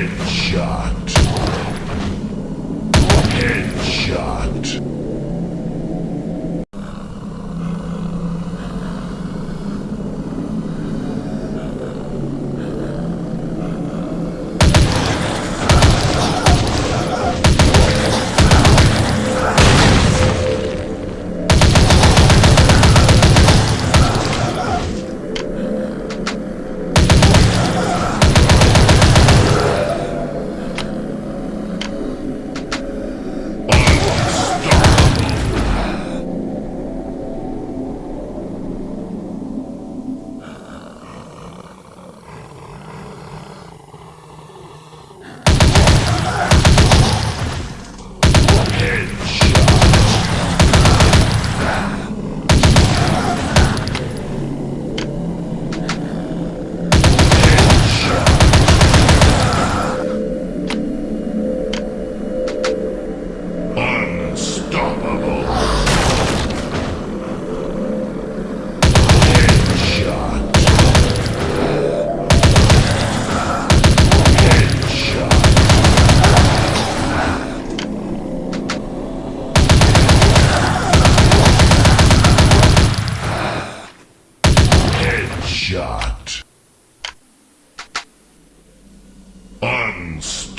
Headshot. Headshot.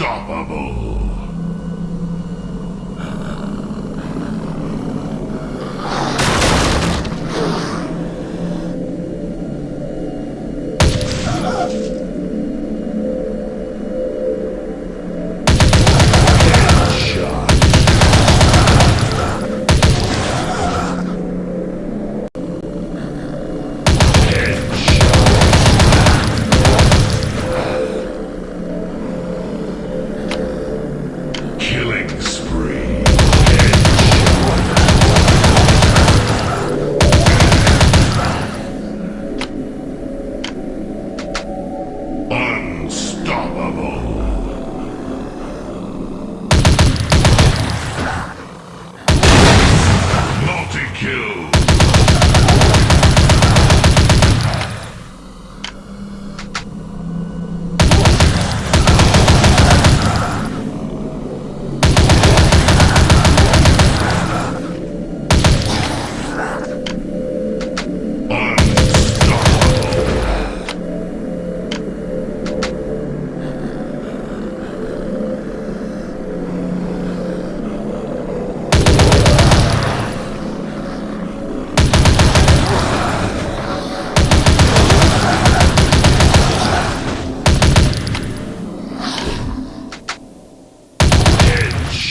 Unstoppable.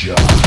shot.